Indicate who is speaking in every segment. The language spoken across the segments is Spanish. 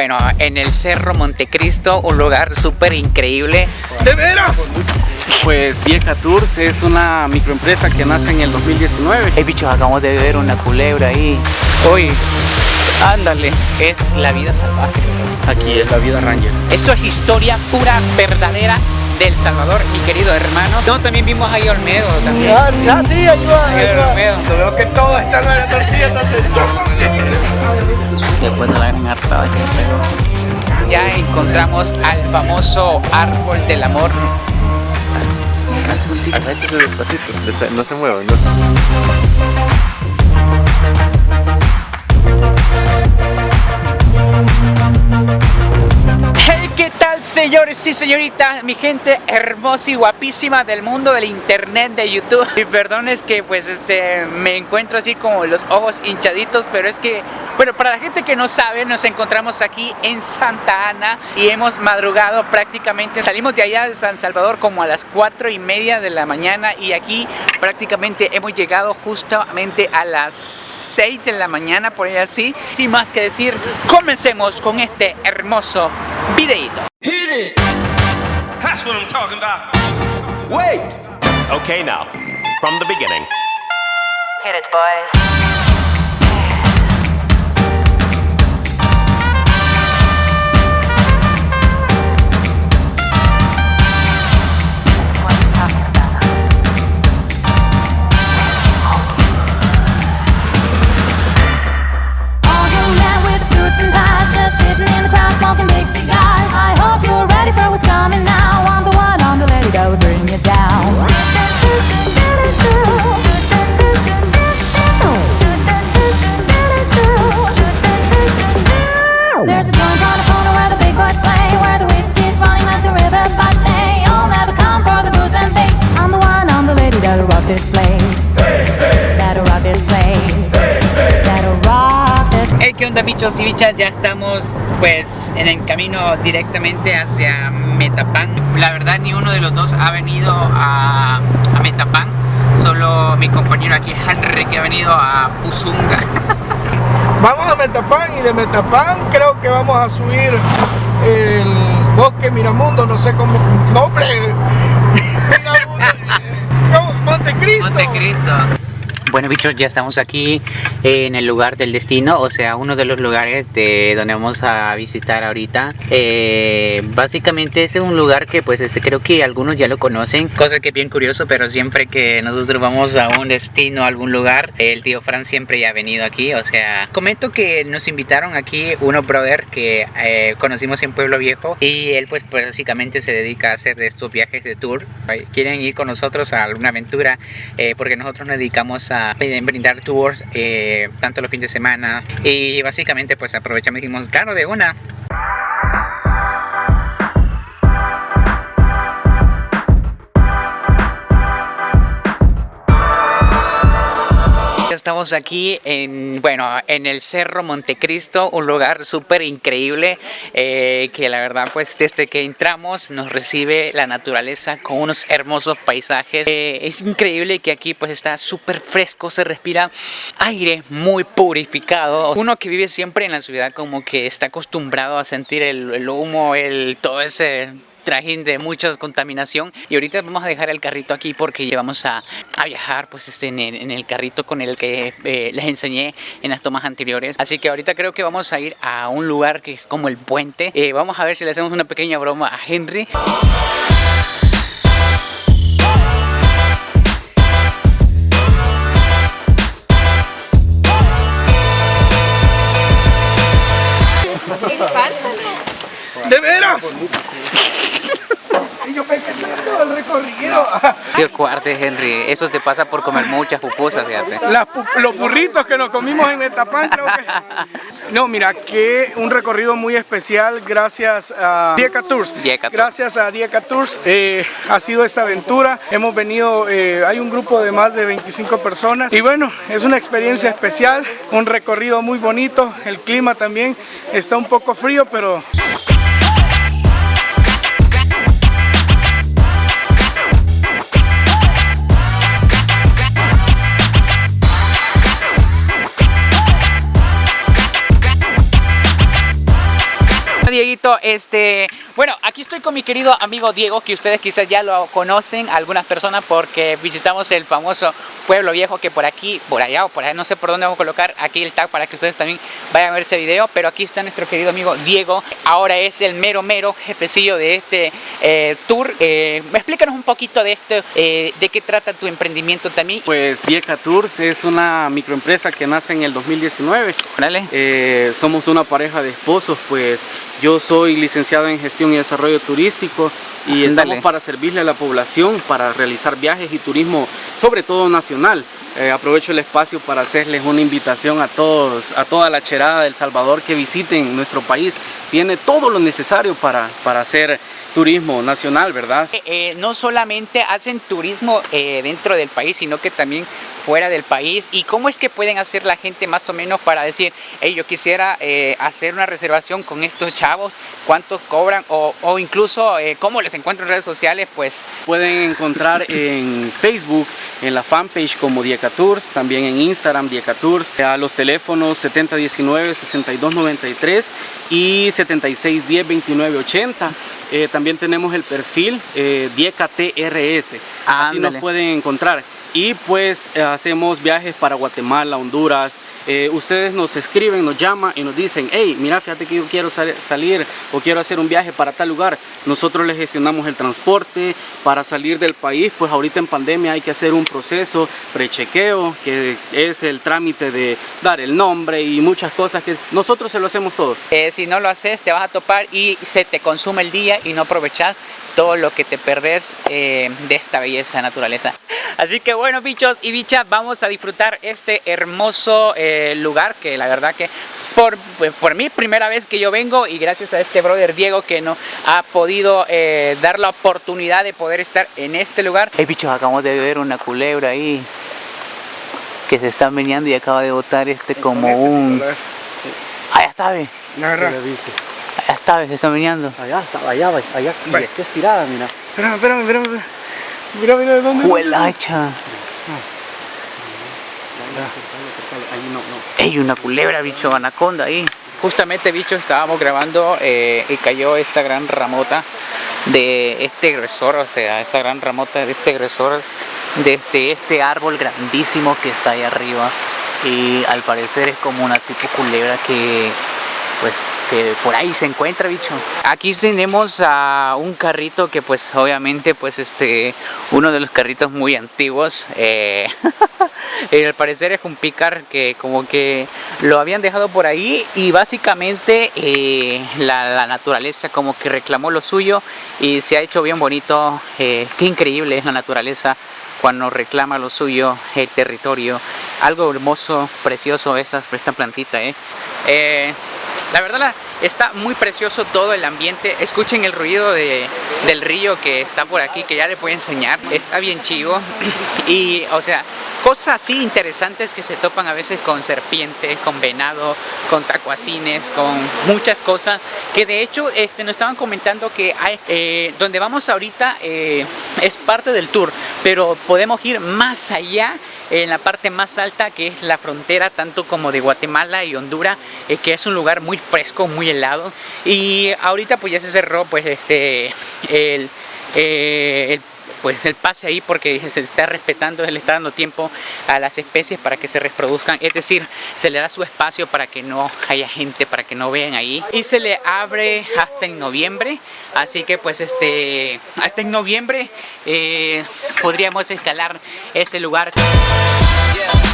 Speaker 1: bueno, en el Cerro Montecristo, un lugar súper increíble.
Speaker 2: ¿De veras? Pues Vieja Tours es una microempresa que nace en el 2019.
Speaker 1: Hey bichos, acabamos de ver una culebra ahí. Uy, ándale, es la vida salvaje.
Speaker 2: Aquí es la vida ranger.
Speaker 1: Esto es historia pura, verdadera del Salvador, mi querido hermano. No, también vimos ahí Olmedo también.
Speaker 3: Ah, sí, ah, sí, ahí va, ahí va.
Speaker 1: Olmedo.
Speaker 3: Yo veo que todos echan a la tortilla, entonces yo también.
Speaker 1: Después de la gran hartada que pegó. Ya encontramos al famoso árbol del amor.
Speaker 4: Agárrense despacito, no se muevan. No.
Speaker 1: Hey, ¿qué tal señores y señoritas? Mi gente hermosa y guapísima del mundo del internet de YouTube. Y perdón es que pues este me encuentro así como los ojos hinchaditos, pero es que bueno, para la gente que no sabe, nos encontramos aquí en Santa Ana y hemos madrugado prácticamente. Salimos de allá de San Salvador como a las 4 y media de la mañana y aquí prácticamente hemos llegado justamente a las 6 de la mañana, por ahí así. Sin más que decir, comencemos con este hermoso videito.
Speaker 5: Hit it! That's what I'm talking about.
Speaker 4: Wait! Okay, now, from the beginning.
Speaker 6: Hit it, boys.
Speaker 7: This
Speaker 1: Hey, ¿qué onda bichos y bichas? Ya estamos pues en el camino directamente hacia Metapan. La verdad ni uno de los dos ha venido a, a Metapan. Solo mi compañero aquí Henry que ha venido a Puzunga.
Speaker 3: Vamos a Metapán y de Metapán creo que vamos a subir el bosque Miramundo, no sé cómo. ¡Nombre! Miramundo. No, Montecristo.
Speaker 1: Montecristo. Bueno bichos, ya estamos aquí en el lugar del destino, o sea, uno de los lugares de donde vamos a visitar ahorita. Eh, básicamente es un lugar que pues este creo que algunos ya lo conocen, cosa que es bien curioso, pero siempre que nosotros vamos a un destino, a algún lugar, el tío Fran siempre ya ha venido aquí, o sea, comento que nos invitaron aquí unos brother que eh, conocimos en Pueblo Viejo y él pues, básicamente se dedica a hacer de estos viajes de tour. Quieren ir con nosotros a alguna aventura eh, porque nosotros nos dedicamos a brindar tours eh, tanto los fines de semana y básicamente pues aprovechamos y dijimos, claro, de una. Estamos aquí en, bueno, en el Cerro Montecristo, un lugar súper increíble eh, que la verdad pues desde que entramos nos recibe la naturaleza con unos hermosos paisajes. Eh, es increíble que aquí pues está súper fresco, se respira aire muy purificado. Uno que vive siempre en la ciudad como que está acostumbrado a sentir el, el humo, el, todo ese trajín de mucha contaminación. Y ahorita vamos a dejar el carrito aquí porque llevamos a, a viajar pues este en el, carrito con el que eh, les enseñé en las tomas anteriores. Así que ahorita creo que vamos a ir a un lugar que es como el puente. Eh, vamos a ver si le hacemos una pequeña broma a Henry Tío Cuarte Henry, eso te pasa por comer muchas pupusas fíjate
Speaker 3: Las pu- los burritos que nos comimos en Metapán creo que... No, mira, que un recorrido muy especial gracias a Dieca Tours.
Speaker 1: Dieca Tours.
Speaker 3: Gracias a Dieca Tours eh, ha sido esta aventura. Hemos venido, eh, hay un grupo de más de 25 personas y bueno, es una experiencia especial, un recorrido muy bonito. El clima también está un poco frío, pero
Speaker 1: Dieguito, este, bueno, aquí estoy con mi querido amigo Diego, que ustedes quizás ya lo conocen, algunas personas, porque visitamos el famoso pueblo viejo que por aquí, por allá o por allá, no sé por dónde vamos a colocar aquí el tag para que ustedes también vayan a ver ese video, pero aquí está nuestro querido amigo Diego, ahora es el mero mero jefecillo de este eh, tour. Eh, explícanos un poquito de esto, eh, de qué trata tu emprendimiento también.
Speaker 2: Pues Dieca Tours es una microempresa que nace en el 2019.
Speaker 1: Órale.
Speaker 2: Eh, somos una pareja de esposos, pues yo soy licenciado en gestión y desarrollo turístico y
Speaker 1: Ándale.
Speaker 2: estamos para servirle a la población, para realizar viajes y turismo, sobre todo nacional. Eh, aprovecho el espacio para hacerles una invitación a todos, a toda la cherada del Salvador que visiten nuestro país. Tiene todo lo necesario para, para hacer turismo nacional, ¿verdad?
Speaker 1: Eh, no solamente hacen turismo eh, dentro del país, sino que también fuera del país. ¿Y cómo es que pueden hacer la gente más o menos para decir, hey, yo quisiera eh, hacer una reservación con estos chavos, cuántos cobran o, o incluso eh, cómo les encuentro en redes sociales? Pues
Speaker 2: Pueden encontrar en Facebook, en la fanpage como Dieca Tours, también en Instagram Dieca Tours, a los teléfonos 7019-6293 y 7610-2980. Eh, también tenemos el perfil eh, Dieca TRS, así nos pueden encontrar. Y pues eh, hacemos viajes para Guatemala, Honduras. Eh, ustedes nos escriben, nos llaman y nos dicen, hey, mira, fíjate que yo quiero sal- salir o quiero hacer un viaje para tal lugar. Nosotros les gestionamos el transporte para salir del país. Pues ahorita en pandemia hay que hacer un proceso prechequeo, que es el trámite de dar el nombre y muchas cosas que nosotros se lo hacemos todo.
Speaker 1: Eh, si no lo haces, te vas a topar y se te consume el día y no aprovechas todo lo que te perdés eh, de esta belleza naturaleza. Así que bueno, bichos y bichas, vamos a disfrutar este hermoso lugar que la verdad que por, pues, por mí primera vez que yo vengo y gracias a este brother Diego que nos ha podido eh, dar la oportunidad de poder estar en este lugar. Hey bichos, acabamos de ver una culebra ahí que se está meneando y acaba de botar este como un... Allá está, ve. Allá está, ve, se está meneando.
Speaker 2: Allá está, allá, allá, y
Speaker 3: Vale.
Speaker 2: está estirada, mira.
Speaker 3: Espérame, espérame, espérame. espérame. Mira, mira, ¿de dónde?
Speaker 1: Huelacha. Ey, una culebra, bicho, anaconda ahí. Justamente, bicho, estábamos grabando eh, y cayó esta gran ramota de este agresor, o sea, esta gran ramota de este agresor desde este árbol grandísimo que está ahí arriba. Y al parecer es como una tipo culebra que, pues, por ahí se encuentra, bicho. Aquí tenemos a un carrito que, pues, obviamente, pues, este, uno de los carritos muy antiguos. eh, al parecer es un picar que como que lo habían dejado por ahí y básicamente eh, la, naturaleza como que reclamó lo suyo y se ha hecho bien bonito. eh, qué increíble es la naturaleza cuando reclama lo suyo, el territorio. Algo hermoso, precioso esta, esta plantita. Eh. Eh, la verdad está muy precioso todo el ambiente. Escuchen el ruido de- del río que está por aquí, que ya les voy a enseñar. Está bien chivo. Y, o sea, cosas así interesantes que se topan a veces con serpientes, con venado, con tacuacines, con muchas cosas. Que de hecho este, nos estaban comentando que eh, donde vamos ahorita eh, es parte del tour, pero podemos ir más allá en la parte más alta que es la frontera tanto como de Guatemala y Honduras eh, que es un lugar muy fresco muy helado. Y ahorita pues ya se cerró pues este el, eh, el pues el pase ahí porque se está respetando, se le está dando tiempo a las especies para que se reproduzcan, es decir, se le da su espacio para que no haya gente, para que no vean ahí. Y se le abre hasta en noviembre, así que pues este, hasta en noviembre eh, podríamos escalar ese lugar.
Speaker 2: precisamente,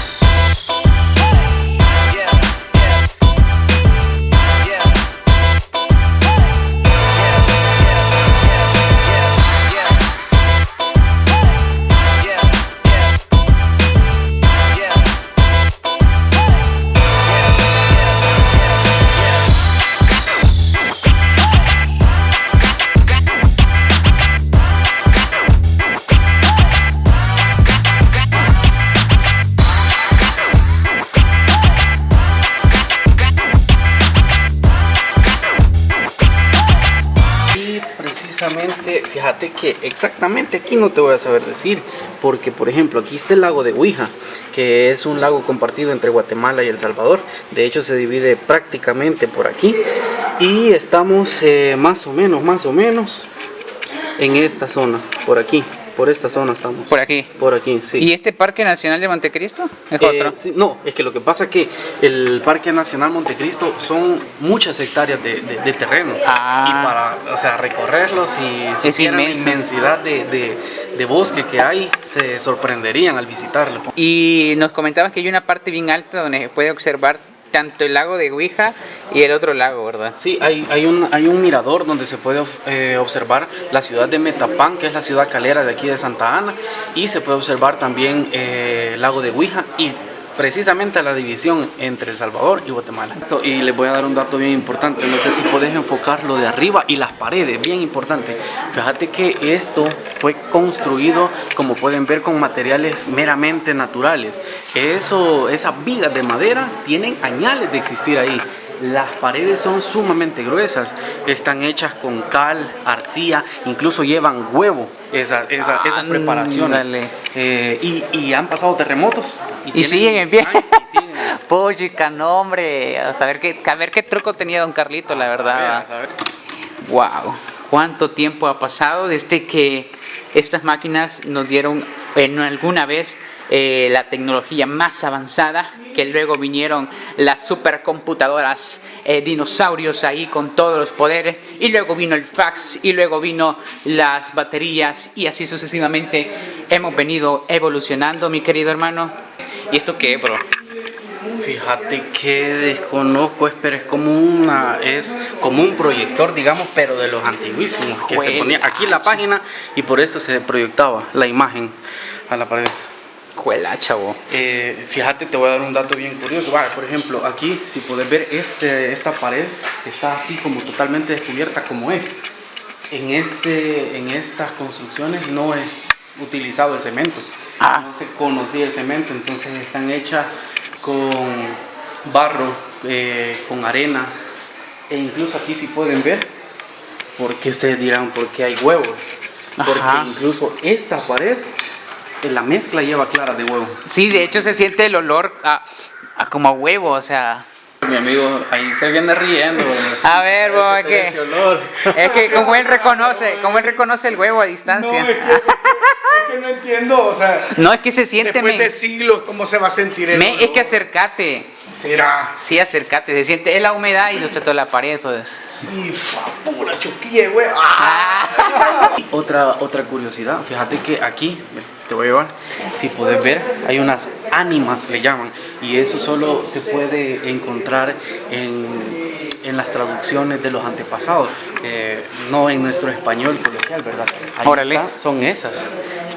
Speaker 2: fíjate que exactamente aquí no te voy a saber decir, porque por ejemplo aquí está el lago de Huija, que es un lago compartido entre Guatemala y El Salvador, de hecho se divide prácticamente por aquí, y estamos eh, más o menos, más o menos en esta zona, por aquí, por esta zona estamos.
Speaker 1: Por aquí.
Speaker 2: Por aquí, sí.
Speaker 1: ¿Y este Parque Nacional de Montecristo? Es
Speaker 2: Eh,
Speaker 1: otro.
Speaker 2: sí, no, es que lo que pasa es que el Parque Nacional Montecristo son muchas hectáreas de, de- de terreno.
Speaker 1: Ah.
Speaker 2: Y para o sea, recorrerlos y supieran la inmensidad de, de- de bosque que hay, se sorprenderían al visitarlo.
Speaker 1: Y nos comentabas que hay una parte bien alta donde se puede observar tanto el lago de Huija y el otro lago, ¿verdad?
Speaker 2: Sí, hay, hay, un, hay un mirador donde se puede eh, observar la ciudad de Metapán, que es la ciudad calera de aquí de Santa Ana, y se puede observar también eh, el lago de Huija y precisamente la división entre El Salvador y Guatemala. Y les voy a dar un dato bien importante, no sé si podés enfocarlo de arriba y las paredes, bien importante. Fíjate que esto fue construido, como pueden ver, con materiales meramente naturales. Eso, esas vigas de madera tienen añales de existir ahí. Las paredes son sumamente gruesas, están hechas con cal, arcilla, incluso llevan huevo esa- esa- esas preparaciones.
Speaker 1: Ándale.
Speaker 2: Eh, y, y han pasado terremotos.
Speaker 1: Y siguen en pie.
Speaker 2: años y siguen en pie.
Speaker 1: Puchica, no hombre. A saber qué, a ver qué truco tenía don Carlito, la verdad.
Speaker 2: a saber.
Speaker 1: Wow, cuánto tiempo ha pasado desde que estas máquinas nos dieron en alguna vez eh, la tecnología más avanzada, que luego vinieron las supercomputadoras, eh, dinosaurios ahí con todos los poderes, y luego vino el fax, y luego vino las baterías, y así sucesivamente hemos venido evolucionando, mi querido hermano. ¿Y esto qué, bro?
Speaker 2: Fíjate que desconozco, es- pero es como una, es como un proyector, digamos, pero de los antiguísimos, que se ponía aquí la página y por esto se proyectaba la imagen a la pared.
Speaker 1: Juela, chavo.
Speaker 2: Eh, fíjate, te voy a dar un dato bien curioso. Vale, por ejemplo, aquí, si puedes ver, este, esta pared está así como totalmente descubierta como es. En, este, en estas construcciones no es utilizado el cemento.
Speaker 1: Ah.
Speaker 2: No se conocía el cemento, entonces están hechas con barro, eh, con arena. E incluso aquí si pueden ver, porque ustedes dirán, ¿por qué hay huevos? Porque
Speaker 1: Ajá.
Speaker 2: incluso esta pared, la mezcla lleva clara de huevo.
Speaker 1: Sí, de hecho se siente el olor a, a como a huevo, o sea...
Speaker 2: Mi amigo ahí se viene riendo.
Speaker 1: A ver, bro, es que, es que como él reconoce, como él reconoce el huevo a
Speaker 3: No,
Speaker 1: distancia.
Speaker 3: es que, es que no entiendo, o sea,
Speaker 1: No, es que se siente,
Speaker 3: después de siglos, ¿cómo se va a sentir el
Speaker 1: Men, es que acércate.
Speaker 3: Será.
Speaker 1: Sí, acércate, se siente, es la humedad y se toda la pared, eso es.
Speaker 3: Sí, fa, pura chuquilla, güey. Ah.
Speaker 2: Otra, otra curiosidad, fíjate que aquí, te voy a llevar, si puedes ver, hay unas ánimas, le llaman, y eso solo se puede encontrar en, en las traducciones de los antepasados, eh, no en nuestro español coloquial, ¿verdad? Ahí
Speaker 1: Órale.
Speaker 2: está, son esas.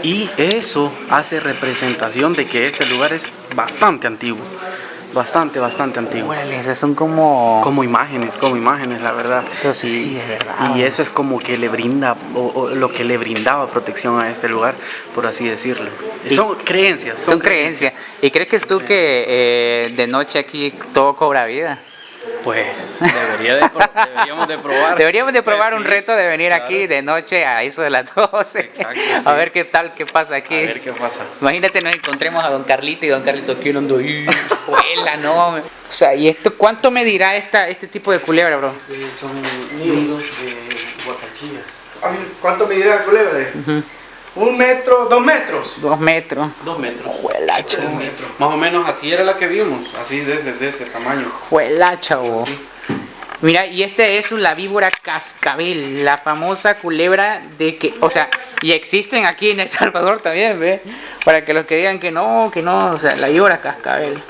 Speaker 2: Y eso hace representación de que este lugar es bastante antiguo, bastante, bastante antiguo.
Speaker 1: Órale, esas son como...
Speaker 2: Como imágenes, como imágenes, la verdad.
Speaker 1: Pero sí,
Speaker 2: Y-
Speaker 1: sí, de verdad.
Speaker 2: Y eso es como que le brinda, o, o lo que le brindaba protección a este lugar, por así decirlo.
Speaker 1: Y-
Speaker 2: son creencias.
Speaker 1: Son creencias. ¿Y crees que tú que eh, de noche aquí todo cobra vida?
Speaker 2: Pues debería de pro- deberíamos de probar.
Speaker 1: Deberíamos de probar
Speaker 2: Pues
Speaker 1: un
Speaker 2: sí,
Speaker 1: reto de venir
Speaker 2: claro.
Speaker 1: aquí de noche a eso de las 12.
Speaker 2: Exacto,
Speaker 1: A
Speaker 2: sí.
Speaker 1: ver qué tal, qué pasa aquí.
Speaker 2: A ver qué pasa.
Speaker 1: Imagínate nos encontremos a don Carlito y don Carlito aquí ahí, juela, no. O sea, ¿y esto cuánto medirá esta, este tipo de culebra, bro?
Speaker 2: Este, son nidos de guacachillas.
Speaker 3: ¿Cuánto medirá la culebra? ¿Un metro? ¿Dos metros?
Speaker 1: Dos metros.
Speaker 2: Dos metros.
Speaker 1: Juela, chavo.
Speaker 2: Más o menos así era la que vimos, así de ese, de ese tamaño.
Speaker 1: Juela, chavo.
Speaker 2: Así.
Speaker 1: Mira, y este es la víbora cascabel, la famosa culebra de que, o sea, y existen aquí en El Salvador también, ¿ve? Para que los que digan que no, que no, o sea, la víbora cascabel.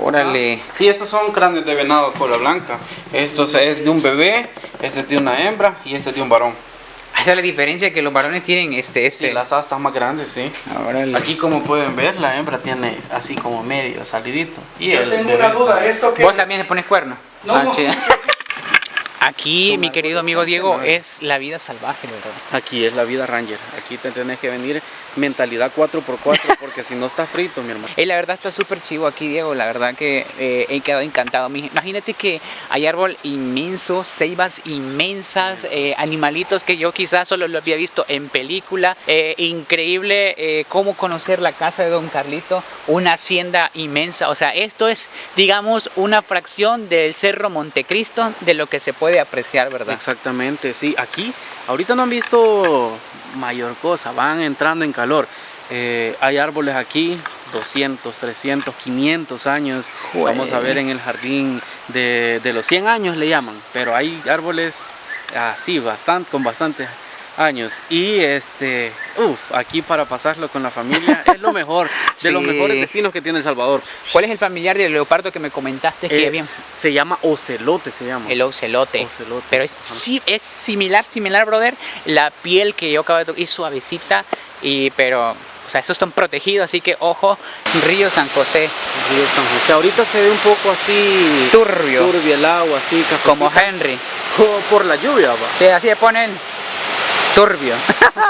Speaker 1: Órale.
Speaker 2: Sí, estos son cráneos de venado cola blanca. Esto es de un bebé, este es de una hembra y este es de un varón.
Speaker 1: Esa es la diferencia que los varones tienen este,
Speaker 2: Sí,
Speaker 1: este.
Speaker 2: las astas más grandes, sí.
Speaker 1: Órale.
Speaker 2: Aquí como pueden ver, la hembra tiene así como medio salidito. Y
Speaker 3: Yo
Speaker 2: el
Speaker 3: tengo una duda, ¿esto qué
Speaker 1: ¿Vos
Speaker 3: es?
Speaker 1: también le pones cuerno?
Speaker 3: No.
Speaker 1: Ah, chido. Aquí, mi querido amigo Diego, es la vida salvaje, ¿verdad?
Speaker 2: Aquí es la vida Ranger. Aquí te tenés que venir mentalidad 4x4 porque si no está frito, mi hermano.
Speaker 1: Y la verdad está súper chivo aquí, Diego. La verdad que eh, he quedado encantado. Imagínate que hay árbol inmenso, ceibas inmensas, eh, animalitos que yo quizás solo lo había visto en película. Eh, increíble cómo conocer la casa de Don Carlito, una hacienda inmensa. O sea, esto es, digamos, una fracción del Cerro Montecristo de lo que se puede apreciar, ¿verdad?
Speaker 2: Exactamente, sí. Aquí, ahorita no han visto mayor cosa, van entrando en calor. Eh, hay árboles aquí, 200, 300, 500 años. Vamos a ver en el jardín de, de los 100 años le llaman, pero hay árboles así, bastante, con bastantes años. Y este, uff, aquí para pasarlo con la familia es lo mejor, de los
Speaker 1: Sí.
Speaker 2: mejores vecinos que tiene El Salvador.
Speaker 1: ¿Cuál es el familiar del leopardo que me comentaste que
Speaker 2: Es-
Speaker 1: había?
Speaker 2: se llama ocelote, se llama.
Speaker 1: El ocelote.
Speaker 2: Ocelote.
Speaker 1: Pero es, sí, es similar, similar, brother. La piel que yo acabo de tocar es suavecita, y, pero, o sea, estos están protegidos, así que ojo, Río San José,
Speaker 2: Río San José. Ahorita se ve un poco así
Speaker 1: turbio,
Speaker 2: turbio el agua, así cafecita.
Speaker 1: como Henry.
Speaker 2: Como por la lluvia, va.
Speaker 1: Sí, así le ponen turbio.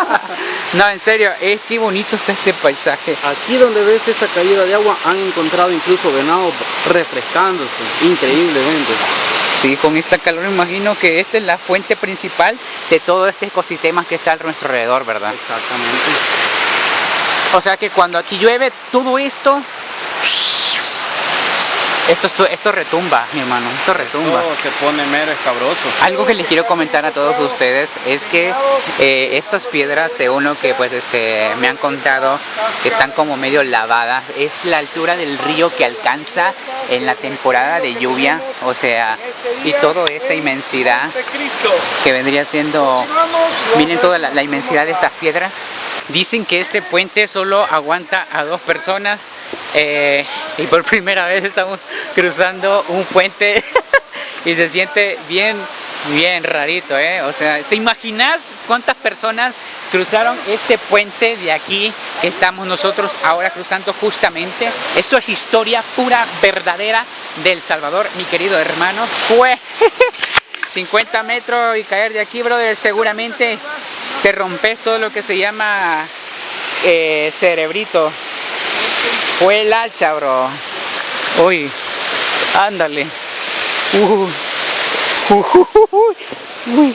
Speaker 1: no, en serio, es que bonito está este paisaje.
Speaker 2: Aquí donde ves esa caída de agua han encontrado incluso venados refrescándose, increíblemente.
Speaker 1: Sí, con esta calor imagino que esta es la fuente principal de todo este ecosistema que está a nuestro alrededor, ¿verdad?
Speaker 2: Exactamente.
Speaker 1: O sea que cuando aquí llueve, todo esto... Esto, esto, esto retumba, mi hermano, esto retumba.
Speaker 2: Todo se pone mero escabroso.
Speaker 1: Algo que les quiero comentar a todos ustedes es que eh, estas piedras, según lo que pues este me han contado, están como medio lavadas. Es la altura del río que alcanza en la temporada de lluvia, o sea, y toda esta inmensidad que vendría siendo, miren toda la, la inmensidad de estas piedras. Dicen que este puente solo aguanta a dos personas eh, y por primera vez estamos cruzando un puente y se siente bien, bien rarito, ¿eh? O sea, ¿te imaginas cuántas personas cruzaron este puente de aquí que estamos nosotros ahora cruzando justamente? Esto es historia pura, verdadera del Salvador, mi querido hermano. Fue 50 metros y caer de aquí, brother, seguramente te rompes todo lo que se llama eh, cerebrito. Fue el hacha, bro. Uy, ándale. Uh, uh, uh, uh, uy,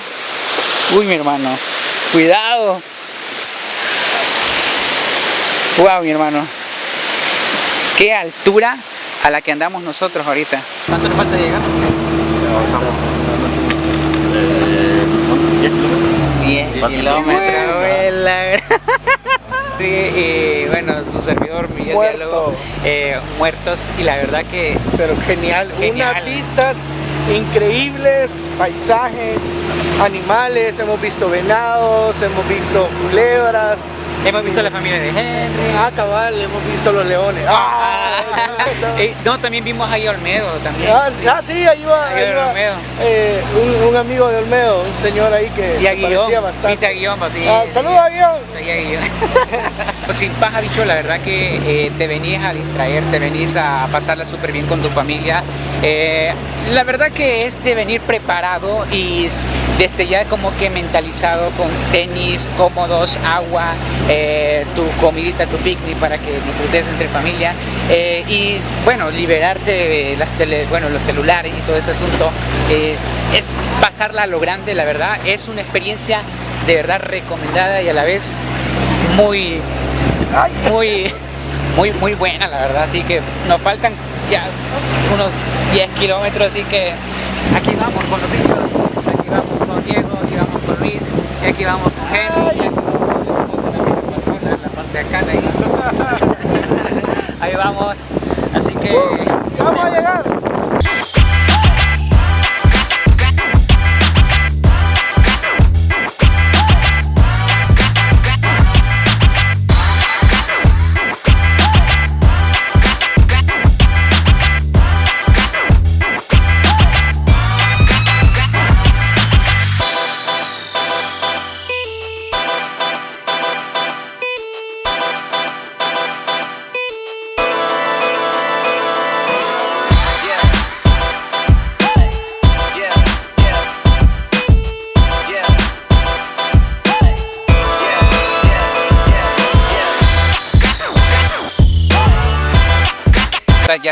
Speaker 1: uy, mi hermano. Cuidado. Wow, mi hermano. Qué altura a la que andamos nosotros ahorita. ¿Cuánto nos falta llegar? 10 kilómetros, vuela. Sí, y bueno, su servidor Miguel
Speaker 3: Muerto.
Speaker 1: Diálogo, eh, muertos y la verdad que
Speaker 3: Pero genial,
Speaker 1: Genial.
Speaker 3: unas vistas increíbles, paisajes, animales, hemos visto venados, hemos visto culebras,
Speaker 1: hemos visto la familia de Henry.
Speaker 3: ah cabal, hemos visto los leones. Ah,
Speaker 1: Eh, no, también vimos ahí a Olmedo también.
Speaker 3: Ah, sí, ah, sí, ahí va,
Speaker 1: Ahí va
Speaker 3: eh, un, un amigo de Olmedo, un señor ahí que
Speaker 1: Y a
Speaker 3: se
Speaker 1: Guillón,
Speaker 3: parecía bastante.
Speaker 1: viste a Guillón, pues, sí.
Speaker 3: Ah, saluda a Guillón.
Speaker 1: A Guillón. Pues sin paja bicho, la verdad que eh, te venís a distraer, te venís a pasarla súper bien con tu familia. Eh, la verdad que es de venir preparado y desde ya como que mentalizado con tenis cómodos, agua, eh, tu comidita, tu picnic para que disfrutes entre familia eh, y bueno, liberarte de las tele- bueno, los celulares y todo ese asunto. Eh, es pasarla a lo grande, la verdad, es una experiencia de verdad recomendada y a la vez muy, muy, muy, muy buena, la verdad. Así que nos faltan ya unos 10 kilómetros, así que aquí vamos con los bichos, aquí vamos con Diego, aquí vamos con Luis, y aquí vamos con Henry, y aquí vamos con la parte de acá, ahí. Ahí vamos, así que...
Speaker 3: Ya vamos a llegar.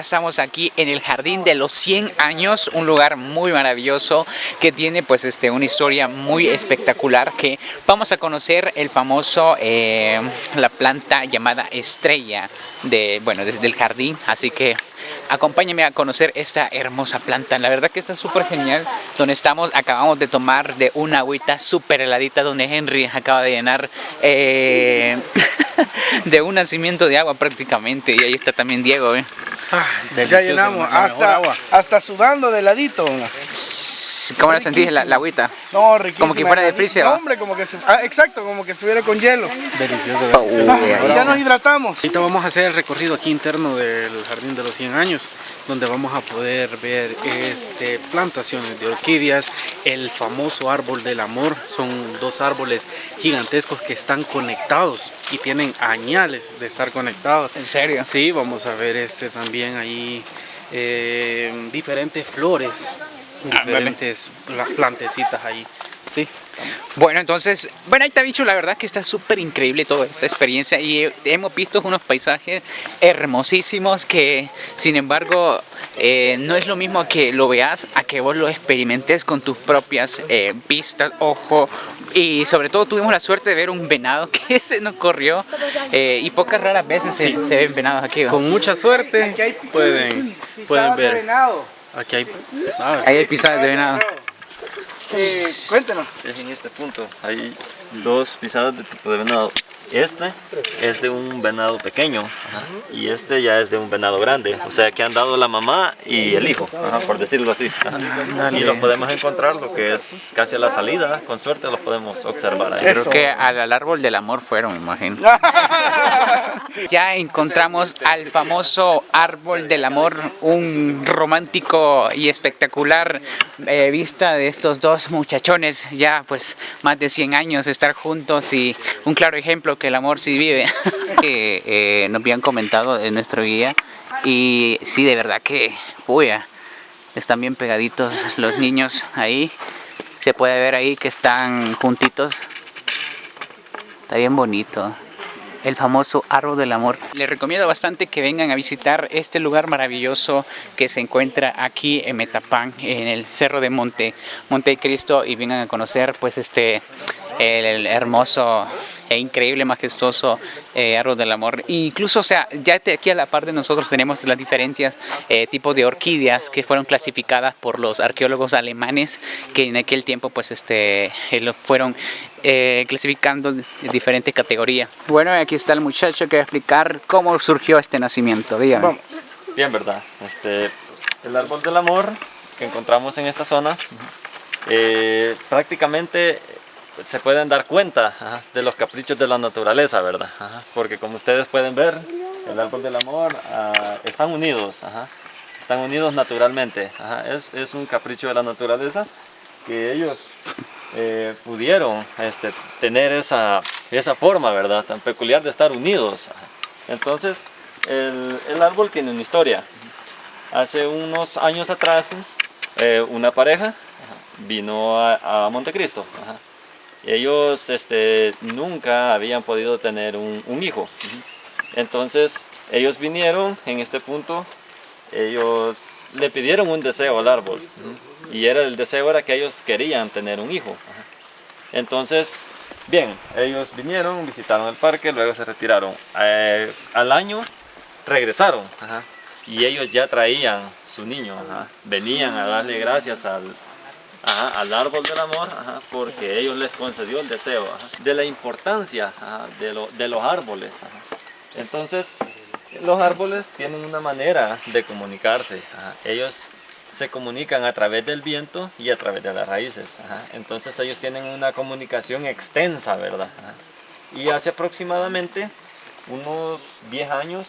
Speaker 1: Estamos aquí en el Jardín de los 100 años, un lugar muy maravilloso que tiene pues este una historia muy espectacular que vamos a conocer el famoso, eh, la planta llamada estrella de, bueno, desde el jardín, así que acompáñame a conocer esta hermosa planta. La verdad que está súper genial. Donde estamos, acabamos de tomar de una agüita súper heladita donde Henry acaba de llenar eh, de un nacimiento de agua prácticamente. Y ahí está también Diego. ¿eh?
Speaker 3: Ya llenamos, hasta, hasta sudando de ladito.
Speaker 1: ¿Cómo la sentís la, la agüita?
Speaker 3: No, riquísima.
Speaker 1: Como que fuera de freezer,
Speaker 3: hombre, como que, ah, exacto, como que estuviera con hielo.
Speaker 2: Delicioso.
Speaker 1: Oh,
Speaker 2: delicioso.
Speaker 3: Ya nos hidratamos.
Speaker 2: Ahorita vamos a hacer el recorrido aquí interno del Jardín de los 100 años, donde vamos a poder ver este, plantaciones de orquídeas, el famoso árbol del amor. Son dos árboles gigantescos que están conectados y tienen añales de estar conectados.
Speaker 1: ¿En serio?
Speaker 2: Sí, vamos a ver este también ahí eh, diferentes flores,
Speaker 1: Ah,
Speaker 2: diferentes pla- plantecitas ahí. Sí,
Speaker 1: Bueno, entonces, bueno, ahí te ha dicho la verdad que está súper increíble toda esta experiencia y hemos visto unos paisajes hermosísimos que, sin embargo, eh, no es lo mismo que lo veas a que vos lo experimentes con tus propias eh, vistas, ojo, y sobre todo tuvimos la suerte de ver un venado que se nos corrió eh, y pocas raras veces se, se ven venados aquí. ¿no?
Speaker 2: con mucha suerte pueden, pueden
Speaker 3: Pisadas de
Speaker 2: ver.
Speaker 3: venado.
Speaker 2: Aquí hay... ah,
Speaker 1: Ahí hay pisadas de venado.
Speaker 3: Eh, cuéntanos.
Speaker 8: Es en este punto. Hay dos pisadas de tipo de venado. Este es de un venado pequeño ajá, y este ya es de un venado grande. O sea que han dado la mamá y el hijo, ajá, por decirlo así. ajá. Y los podemos encontrar lo que es casi a la salida. Con suerte los podemos observar ahí.
Speaker 1: Creo que al, árbol del amor fueron, me imagino. Ya encontramos al famoso árbol del amor, un romántico y espectacular eh, vista de estos dos muchachones, ya pues más de 100 años estar juntos y un claro ejemplo que el amor sí vive. eh, nos habían comentado en nuestro guía y sí, de verdad que, puya, están bien pegaditos los niños ahí. Se puede ver ahí que están juntitos Está bien bonito. El famoso árbol del amor. Les recomiendo bastante que vengan a visitar este lugar maravilloso que se encuentra aquí en Metapán, en el Cerro de Monte, Monte Cristo, y vengan a conocer pues este el, hermoso e increíble, majestuoso eh, árbol del amor. Incluso, o sea, ya aquí a la par de nosotros tenemos las diferencias eh, tipo de orquídeas que fueron clasificadas por los arqueólogos alemanes que en aquel tiempo pues este eh, fueron eh, clasificando en diferentes categorías. Bueno, aquí está el muchacho que va a explicar cómo surgió este nacimiento. Dígame.
Speaker 8: Bien, ¿verdad? Este, el árbol del amor que encontramos en esta zona, eh, prácticamente se pueden dar cuenta ajá, de los caprichos de la naturaleza, ¿verdad? Ajá, porque como ustedes pueden ver, el árbol del amor ah, están unidos, ajá, están unidos naturalmente. es, es un capricho de la naturaleza que ellos eh, pudieron este, tener esa, esa forma, ¿verdad? Tan peculiar de estar unidos. Entonces, el, el árbol tiene una historia. Hace unos años atrás, eh, una pareja vino a, a Montecristo. Ellos este, nunca habían podido tener un, un hijo. Entonces, ellos vinieron en este punto, ellos le pidieron un deseo al árbol. Y era, el deseo era que ellos querían tener un hijo. Entonces, bien, ellos vinieron, visitaron el parque, luego se retiraron. Eh, al año regresaron y ellos ya traían su niño, venían a darle gracias al, al árbol del amor ajá, porque ellos les concedió el deseo de la importancia de, lo- de los árboles. Entonces, los árboles tienen una manera de comunicarse. Ellos se comunican a través del viento y a través de las raíces. Entonces ellos tienen una comunicación extensa, ¿verdad? Y hace aproximadamente unos 10 años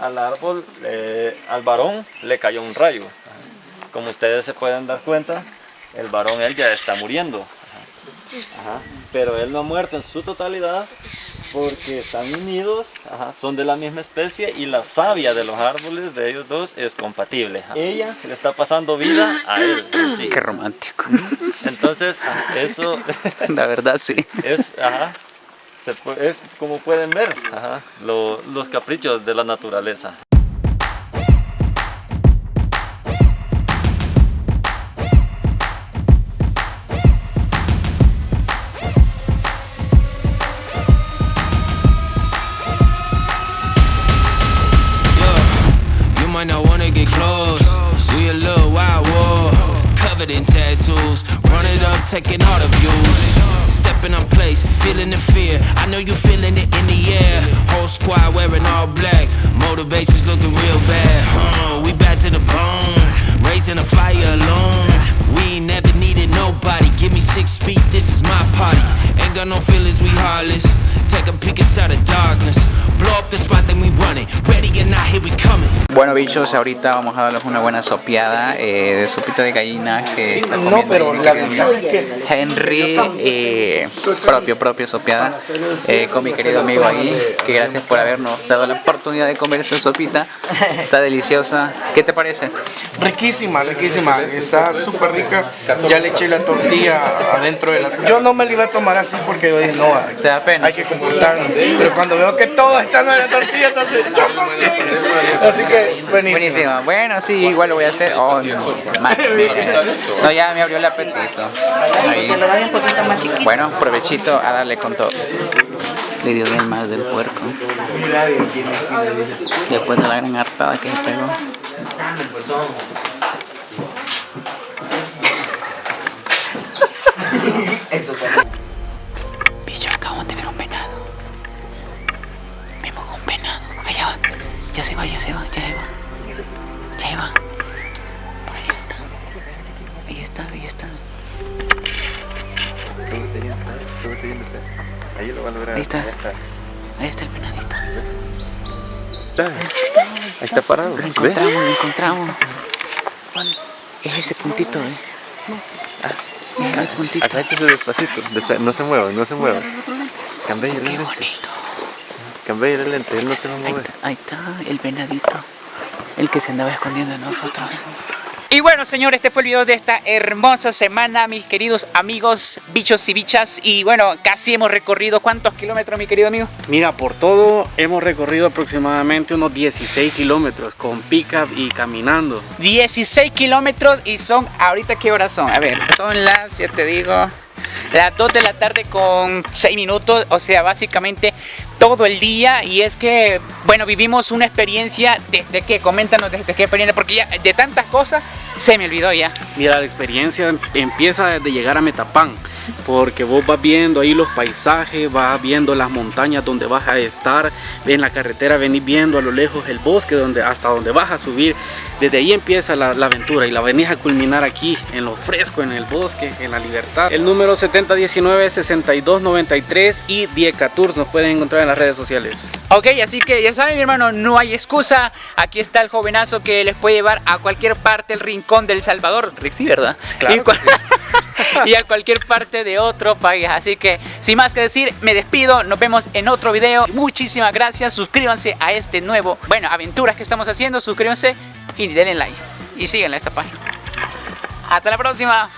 Speaker 8: al árbol, eh, al varón le cayó un rayo. Como ustedes se pueden dar cuenta, el varón él ya está muriendo. ajá. Ajá. Pero él no ha muerto en su totalidad porque están unidos, ajá, son de la misma especie y la savia de los árboles de ellos dos es compatible. ajá. Ella le está pasando vida a él sí.
Speaker 1: Qué romántico.
Speaker 8: Entonces, eso
Speaker 1: La verdad, sí.
Speaker 8: es, ajá, se pu- es como pueden ver, ajá, lo- los caprichos de la naturaleza.
Speaker 9: Taking all the views. Stepping on place, feeling the fear. I know you feeling it in the air. Whole squad wearing all black. Motivation's looking real bad. Huh? We back to the bone. Raising a fire alone. We ain't never needed nobody. Give me six feet, this is my party. Ain't got no feelings, we heartless. Take a peek inside the darkness. Blow up the spot, then we running. Ready or not, here we coming.
Speaker 1: Bueno bichos, ahorita vamos a darles una buena sopeada eh, de sopita de gallina que está
Speaker 3: No,
Speaker 1: comiendo
Speaker 3: pero
Speaker 1: ahí
Speaker 3: la
Speaker 1: Henry, eh, propio, propio sopeada, eh, con mi querido amigo ahí, que gracias por habernos dado la oportunidad de comer esta sopita, está deliciosa, ¿qué te parece?
Speaker 3: riquísima, riquísima, está súper rica. Ya le eché la tortilla adentro de la... Yo no me la iba a tomar así porque dije, no,
Speaker 1: ¿Te da pena?
Speaker 3: hay que Pero cuando veo que todos echando la tortilla, entonces yo también. Así que buenísimo.
Speaker 1: Buenísima, bueno, sí, igual lo voy a hacer. Oh, no, no ya me abrió el apetito. Ahí. Bueno, provechito a darle con todo. Le dio bien mal del puerco. Después de la gran hartada que se pegó. Ahí está
Speaker 8: parado.
Speaker 1: Lo encontramos, lo encontramos. Es ese puntito, eh. Ah, es ese puntito.
Speaker 8: Acláchese despacito, despa- no se mueva, no se mueva. Cambia el
Speaker 1: Qué
Speaker 8: lente,
Speaker 1: bonito.
Speaker 8: cambia el lente, él no se va a
Speaker 1: Ahí está, ahí está el venadito. El que se andaba escondiendo de nosotros. Y bueno, señores, este fue el video de esta hermosa semana, mis queridos amigos, bichos y bichas. Y bueno, casi hemos recorrido cuántos kilómetros, mi querido amigo.
Speaker 2: Mira, por todo hemos recorrido aproximadamente unos 16 kilómetros con pickup y caminando.
Speaker 1: 16 kilómetros y son, ahorita qué horas son, a ver, son las, ya te digo, las 2 de la tarde con 6 minutos, o sea, básicamente todo el día y es que, bueno, vivimos una experiencia desde que, coméntanos desde qué experiencia, porque ya de tantas cosas se me olvidó ya.
Speaker 2: Mira, la experiencia empieza desde llegar a Metapán, porque vos vas viendo ahí los paisajes, vas viendo las montañas donde vas a estar, en la carretera venís viendo a lo lejos el bosque donde, hasta donde vas a subir, desde ahí empieza la, la aventura y la venís a culminar aquí, en lo fresco, en el bosque, en la libertad. El número 7019-6293 y Dieca Tours nos pueden encontrar en las redes sociales.
Speaker 1: Ok, así que ya saben mi hermano, no hay excusa. Aquí está el jovenazo que les puede llevar a cualquier parte, el rincón del Salvador. Sí, ¿verdad?
Speaker 2: claro
Speaker 1: Y, cua- y a cualquier parte de otro país. Así que, sin más que decir, me despido. Nos vemos en otro video. Muchísimas gracias. Suscríbanse a este nuevo, bueno, aventuras que estamos haciendo. Suscríbanse y denle like. Y síganle a esta página. Hasta la próxima.